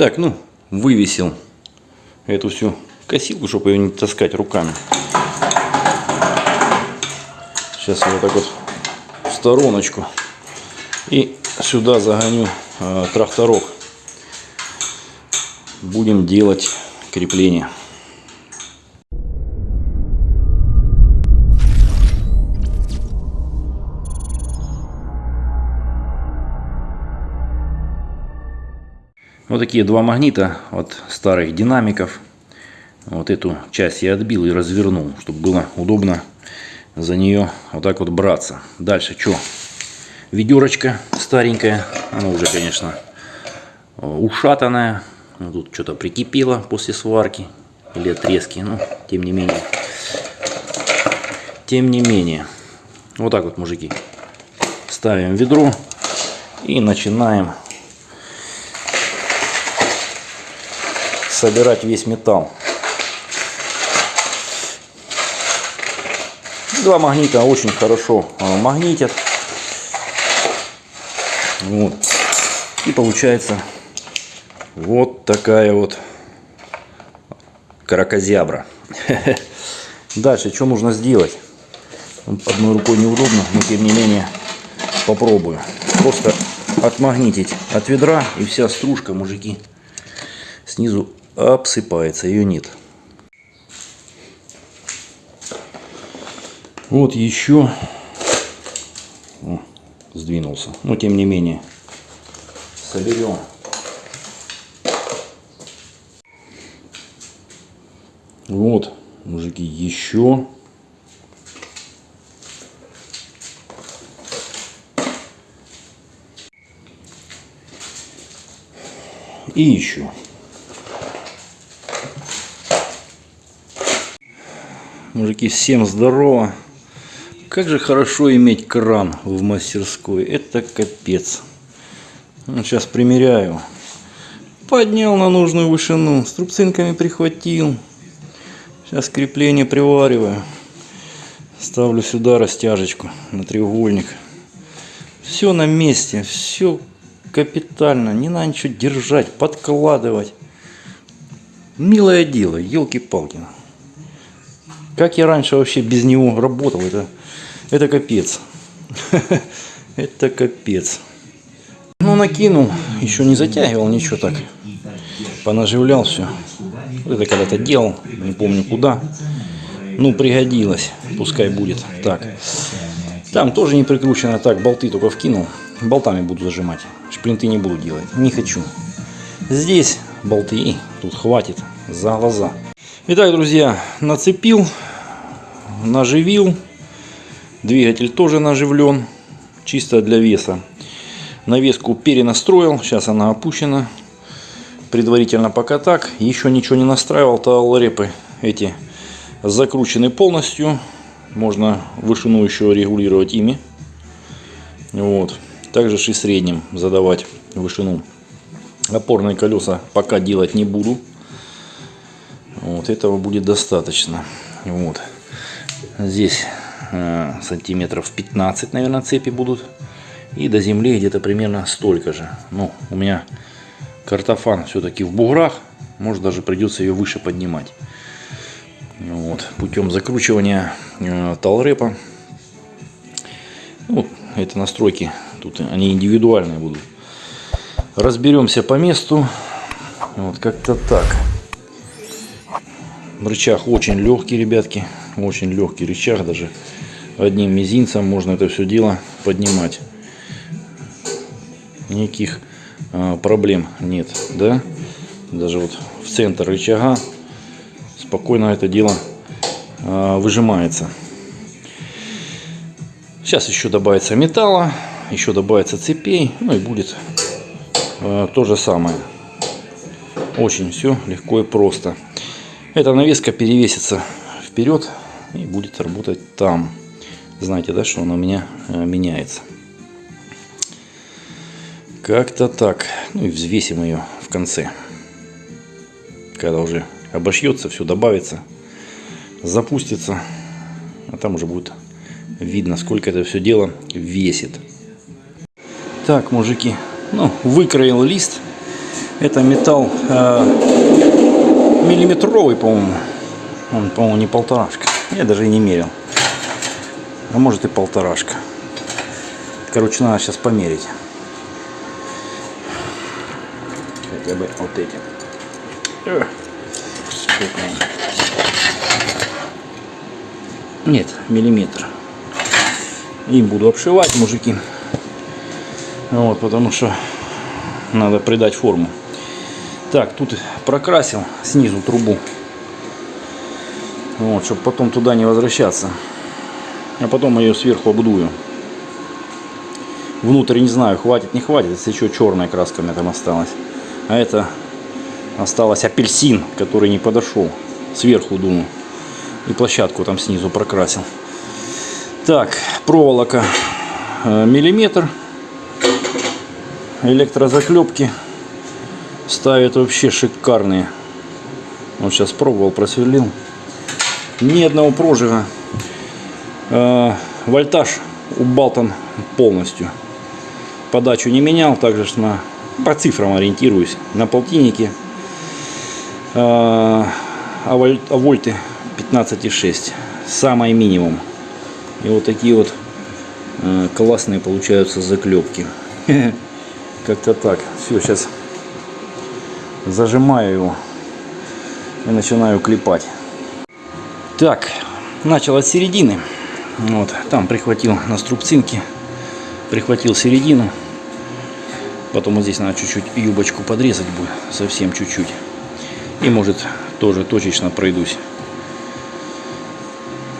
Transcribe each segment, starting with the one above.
Так, ну, вывесил эту всю косилку, чтобы ее не таскать руками. Сейчас я вот так вот в стороночку. И сюда загоню э, тракторок. Будем делать крепление. Вот такие два магнита от старых динамиков. Вот эту часть я отбил и развернул, чтобы было удобно за нее вот так вот браться. Дальше что? Ведерочка старенькая. Она уже, конечно, ушатанная. Ну, тут что-то прикипело после сварки или отрезки. Но, тем не менее. Тем не менее. Вот так вот, мужики. Ставим ведро и начинаем собирать весь металл. Два магнита очень хорошо а, магнитят. Вот. И получается вот такая вот каракозябра. Дальше, что нужно сделать? Одной рукой неудобно, но тем не менее попробую. Просто отмагнитить от ведра и вся стружка, мужики, снизу обсыпается, ее нет. Вот еще сдвинулся. Но тем не менее соберем. Вот, мужики, еще. И еще. Мужики, всем здорово. Как же хорошо иметь кран в мастерской. Это капец. Вот сейчас примеряю. Поднял на нужную вышину. С трубцинками прихватил. Сейчас крепление привариваю. Ставлю сюда растяжечку на треугольник. Все на месте. Все капитально. Не надо ничего держать, подкладывать. Милое дело, елки-палки. Как я раньше вообще без него работал, это, это капец. Это капец. Ну, накинул, еще не затягивал, ничего так. Понаживлял все. Это когда-то делал, не помню куда. Ну, пригодилось, пускай будет. Так. Там тоже не прикручено, так, болты только вкинул. Болтами буду зажимать. Шплинты не буду делать, не хочу. Здесь болты, тут хватит за глаза. Итак, друзья, нацепил наживил. Двигатель тоже наживлен, чисто для веса. Навеску перенастроил, сейчас она опущена. Предварительно пока так. Еще ничего не настраивал, талрепы эти закручены полностью. Можно вышину еще регулировать ими. Вот. Также и средним задавать вышину. Опорные колеса пока делать не буду. Вот этого будет достаточно. Вот. Здесь э, сантиметров 15, наверное, цепи будут. И до земли где-то примерно столько же. Ну, у меня картофан все-таки в буграх. Может, даже придется ее выше поднимать. Вот, путем закручивания э, талрепа. Ну, это настройки, тут они индивидуальные будут. Разберемся по месту. Вот как-то так. Рычаг очень легкий, ребятки. Очень легкий рычаг. Даже одним мизинцем можно это все дело поднимать. Никаких а, проблем нет. Да? Даже вот в центр рычага спокойно это дело а, выжимается. Сейчас еще добавится металла, еще добавится цепей, ну и будет а, то же самое. Очень все легко и просто. Эта навеска перевесится вперед и будет работать там. Знаете, да, что она у меня э, меняется. Как-то так. Ну и взвесим ее в конце. Когда уже обошьется, все добавится, запустится. А там уже будет видно, сколько это все дело весит. Так, мужики, ну, выкроил лист Это металл э, миллиметровый, по-моему. Он, по-моему, не полторашка. Я даже и не мерил. А может и полторашка. Короче, надо сейчас померить. Хотя бы вот этим. Нет, миллиметр. Им буду обшивать, мужики. Вот, потому что надо придать форму. Так, тут прокрасил снизу трубу. Вот, чтобы потом туда не возвращаться. А потом ее сверху обдую. Внутрь не знаю, хватит, не хватит. Если еще черная краска у меня там осталась. А это осталось апельсин, который не подошел. Сверху дуну. И площадку там снизу прокрасил. Так, проволока э, миллиметр. Электрозаклепки ставят вообще шикарные. Вот сейчас пробовал, просверлил. Ни одного прожига. Э, вольтаж убалтан полностью. Подачу не менял, также на, по цифрам ориентируюсь. На полтиннике. Э, а, воль, а вольты 15,6. Самый минимум. И вот такие вот э, классные получаются заклепки. Как-то так. Все, сейчас зажимаю его и начинаю клепать. Так, начал от середины. Вот, там прихватил на струбцинке, прихватил середину. Потом вот здесь надо чуть-чуть юбочку подрезать будет, совсем чуть-чуть. И может тоже точечно пройдусь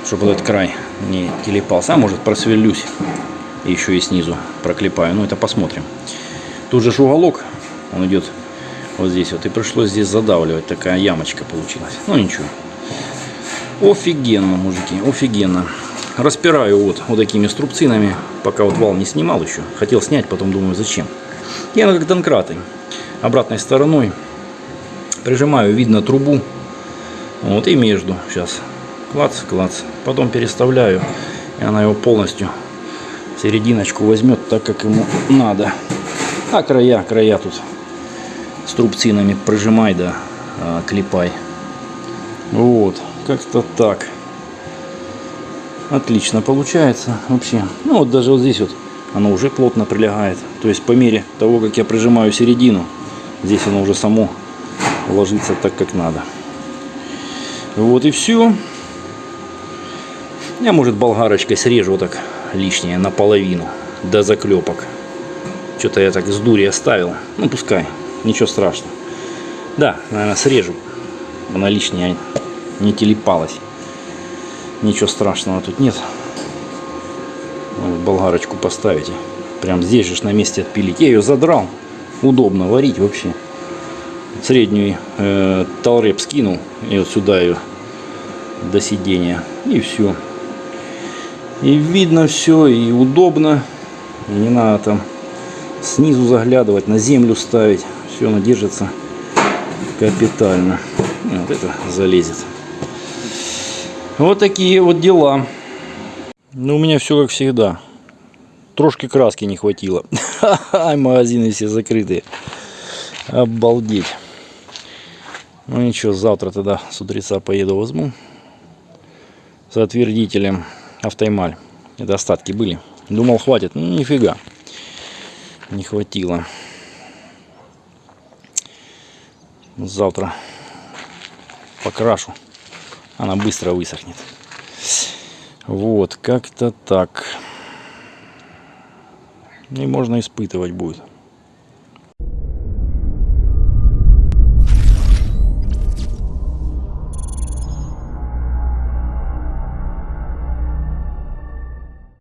чтобы этот край не телепался. А может просверлюсь еще и снизу проклепаю. Ну это посмотрим. Тут же уголок, он идет вот здесь вот. И пришлось здесь задавливать. Такая ямочка получилась. Ну ничего. Офигенно, мужики, офигенно. Распираю вот, вот такими струбцинами, пока вот вал не снимал еще. Хотел снять, потом думаю, зачем. Я как донкраты. Обратной стороной прижимаю, видно трубу. Вот и между сейчас клац, клац. Потом переставляю, и она его полностью серединочку возьмет так, как ему надо. А края, края тут с трубцинами прижимай, да, а, клепай. Вот, как-то так. Отлично получается вообще. Ну вот даже вот здесь вот оно уже плотно прилегает. То есть по мере того, как я прижимаю середину, здесь оно уже само ложится так, как надо. Вот и все. Я, может, болгарочкой срежу вот так лишнее наполовину до заклепок. Что-то я так с дури оставил. Ну, пускай. Ничего страшного. Да, наверное, срежу. Она лишняя не телепалась. Ничего страшного тут нет. Болгарочку поставите. Прям здесь же на месте отпилить. Я ее задрал. Удобно варить вообще. Среднюю э, толреп скинул. И вот сюда ее до сидения. И все. И видно все, и удобно. И не надо там снизу заглядывать, на землю ставить. Все оно держится капитально. Вот это залезет. Вот такие вот дела. Ну, у меня все как всегда. Трошки краски не хватило. Магазины все закрытые. Обалдеть. Ну ничего, завтра тогда с утреца поеду возьму. с отвердителем автоэмаль. Это остатки были. Думал, хватит. Ну, нифига. Не хватило. Завтра покрашу. Она быстро высохнет. Вот, как-то так. И можно испытывать будет.